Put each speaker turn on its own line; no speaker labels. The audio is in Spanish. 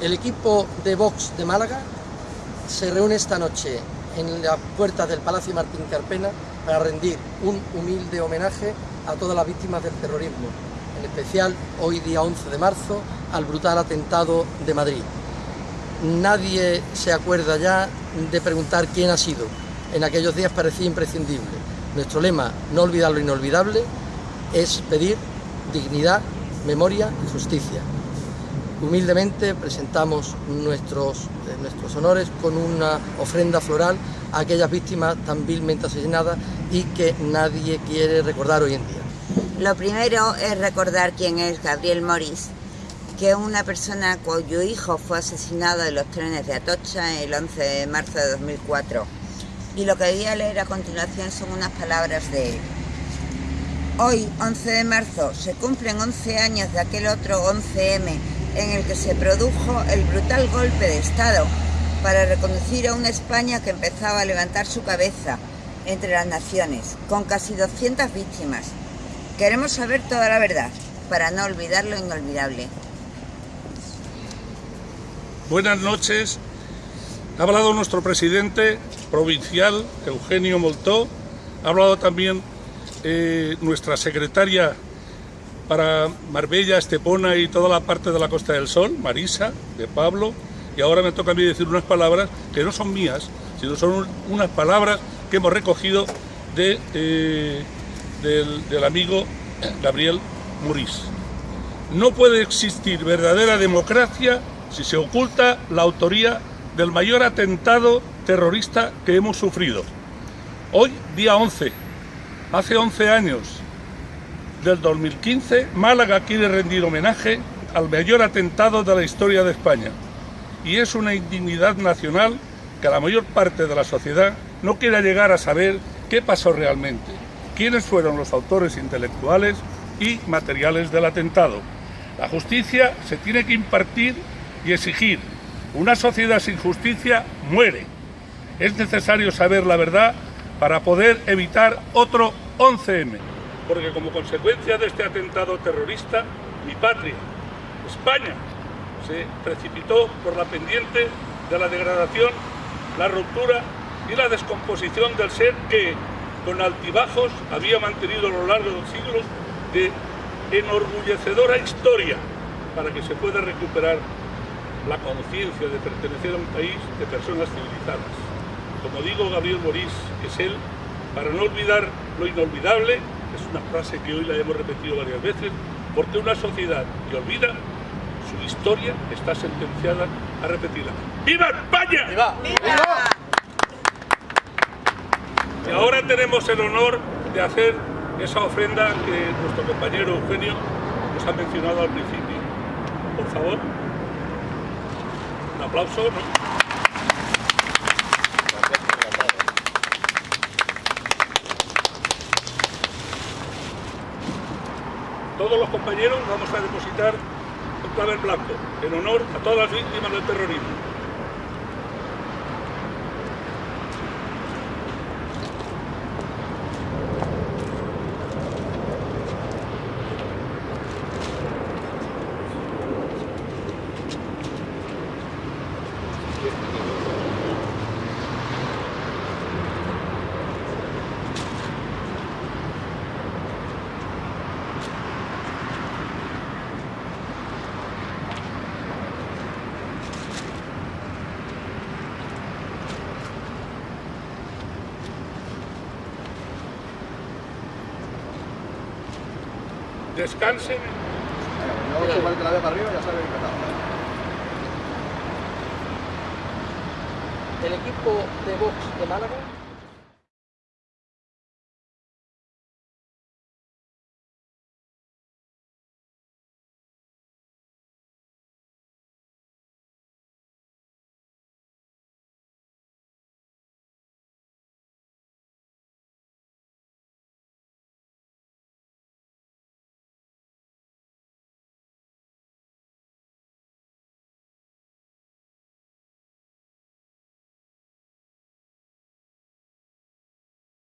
El equipo de Vox de Málaga se reúne esta noche en las puertas del Palacio Martín Carpena para rendir un humilde homenaje a todas las víctimas del terrorismo, en especial hoy día 11 de marzo al brutal atentado de Madrid. Nadie se acuerda ya de preguntar quién ha sido, en aquellos días parecía imprescindible. Nuestro lema, no olvidar lo inolvidable, es pedir dignidad, memoria y justicia. Humildemente presentamos nuestros, eh, nuestros honores con una ofrenda floral a aquellas víctimas tan vilmente asesinadas y que nadie quiere recordar hoy en día.
Lo primero es recordar quién es Gabriel Morís, que es una persona cuyo hijo fue asesinado en los trenes de Atocha el 11 de marzo de 2004. Y lo que voy a leer a continuación son unas palabras de él. Hoy, 11 de marzo, se cumplen 11 años de aquel otro 11M en el que se produjo el brutal golpe de Estado para reconducir a una España que empezaba a levantar su cabeza entre las naciones, con casi 200 víctimas. Queremos saber toda la verdad, para no olvidar lo inolvidable.
Buenas noches. Ha hablado nuestro presidente provincial, Eugenio Moltó. Ha hablado también eh, nuestra secretaria para Marbella, Estepona y toda la parte de la Costa del Sol, Marisa, de Pablo, y ahora me toca a mí decir unas palabras que no son mías, sino son unas palabras que hemos recogido de, eh, del, del amigo Gabriel Muris. No puede existir verdadera democracia si se oculta la autoría del mayor atentado terrorista que hemos sufrido. Hoy, día 11, hace 11 años, del 2015, Málaga quiere rendir homenaje al mayor atentado de la historia de España. Y es una indignidad nacional que la mayor parte de la sociedad no quiera llegar a saber qué pasó realmente, quiénes fueron los autores intelectuales y materiales del atentado. La justicia se tiene que impartir y exigir. Una sociedad sin justicia muere. Es necesario saber la verdad para poder evitar otro 11M porque como consecuencia de este atentado terrorista, mi patria, España, se precipitó por la pendiente de la degradación, la ruptura y la descomposición del ser que, con altibajos, había mantenido a lo largo de los siglos de enorgullecedora historia para que se pueda recuperar la conciencia de pertenecer a un país de personas civilizadas. Como digo Gabriel Morís, es él, para no olvidar lo inolvidable, es una frase que hoy la hemos repetido varias veces, porque una sociedad que olvida su historia está sentenciada a repetirla. ¡Viva España!
¡Viva!
Y ahora tenemos el honor de hacer esa ofrenda que nuestro compañero Eugenio nos ha mencionado al principio. Por favor, un aplauso. ¿no? Todos los compañeros vamos a depositar un clavel blanco en honor a todas las víctimas del terrorismo. Descansen.
No, que la vea para arriba ya sabe
El equipo de Vox de Málaga